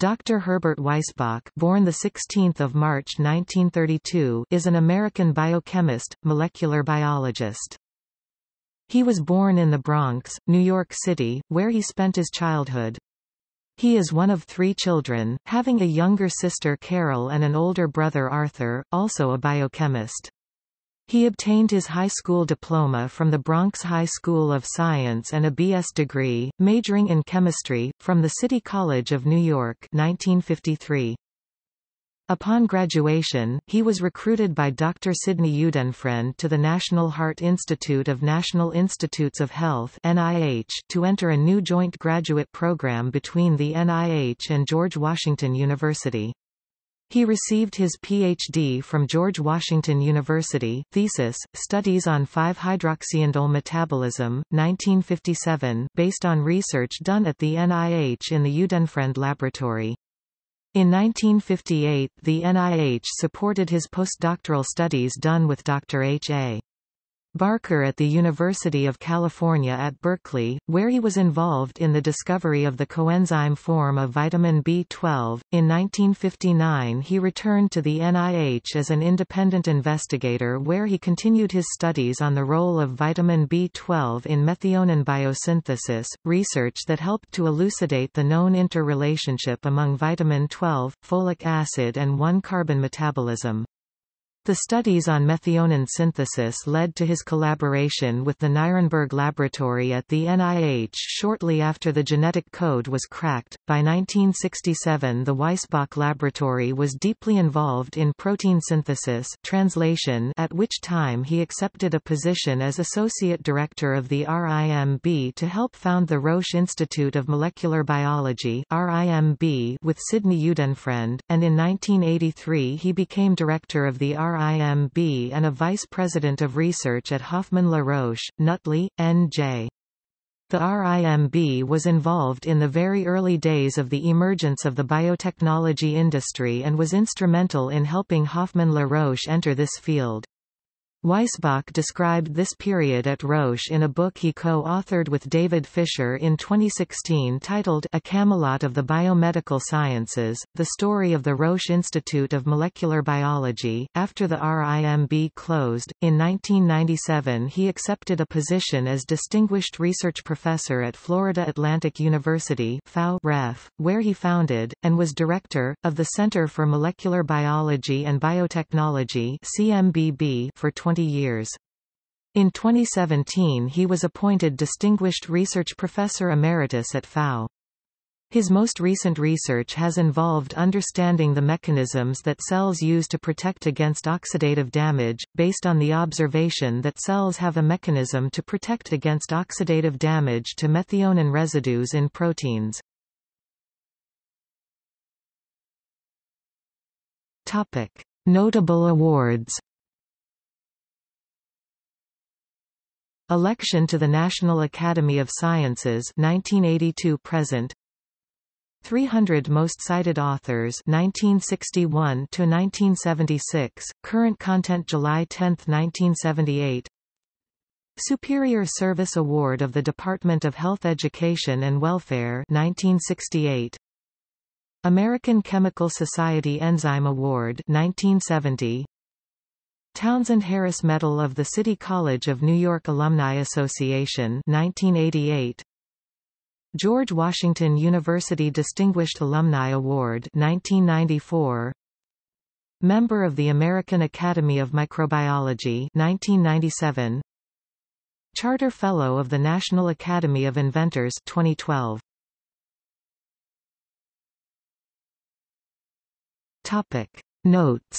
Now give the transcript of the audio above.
Dr. Herbert Weissbach born 16 March 1932 is an American biochemist, molecular biologist. He was born in the Bronx, New York City, where he spent his childhood. He is one of three children, having a younger sister Carol and an older brother Arthur, also a biochemist. He obtained his high school diploma from the Bronx High School of Science and a B.S. degree, majoring in chemistry, from the City College of New York 1953. Upon graduation, he was recruited by Dr. Sidney Udenfriend to the National Heart Institute of National Institutes of Health NIH to enter a new joint graduate program between the NIH and George Washington University. He received his Ph.D. from George Washington University, thesis, Studies on 5-hydroxyindole metabolism, 1957 based on research done at the NIH in the Udenfriend Laboratory. In 1958 the NIH supported his postdoctoral studies done with Dr. H. Barker at the University of California at Berkeley, where he was involved in the discovery of the coenzyme form of vitamin B12. In 1959 he returned to the NIH as an independent investigator where he continued his studies on the role of vitamin B12 in methionine biosynthesis, research that helped to elucidate the known interrelationship among vitamin 12, folic acid and 1-carbon metabolism. The studies on methionine synthesis led to his collaboration with the Nirenberg Laboratory at the NIH shortly after the genetic code was cracked. By 1967 the Weissbach Laboratory was deeply involved in protein synthesis translation at which time he accepted a position as Associate Director of the RIMB to help found the Roche Institute of Molecular Biology RIMB with Sidney Udenfriend, and in 1983 he became Director of the RIMB and a Vice President of Research at Hoffman La Roche, Nutley, N.J. The RIMB was involved in the very early days of the emergence of the biotechnology industry and was instrumental in helping Hoffman La Roche enter this field. Weissbach described this period at Roche in a book he co-authored with David Fisher in 2016 titled A Camelot of the Biomedical Sciences, The Story of the Roche Institute of Molecular Biology. After the RIMB closed, in 1997 he accepted a position as Distinguished Research Professor at Florida Atlantic University REF, where he founded, and was Director, of the Center for Molecular Biology and Biotechnology CMBB for 20 20 years. In 2017 he was appointed Distinguished Research Professor Emeritus at FAU. His most recent research has involved understanding the mechanisms that cells use to protect against oxidative damage, based on the observation that cells have a mechanism to protect against oxidative damage to methionine residues in proteins. Topic. Notable awards Election to the National Academy of Sciences 1982 present. 300 Most Cited Authors 1961 to 1976 Current Content July 10, 1978 Superior Service Award of the Department of Health Education and Welfare 1968 American Chemical Society Enzyme Award 1970 Townsend Harris Medal of the City College of New York Alumni Association 1988 George Washington University Distinguished Alumni Award 1994 Member of the American Academy of Microbiology 1997 Charter Fellow of the National Academy of Inventors 2012 Topic. Notes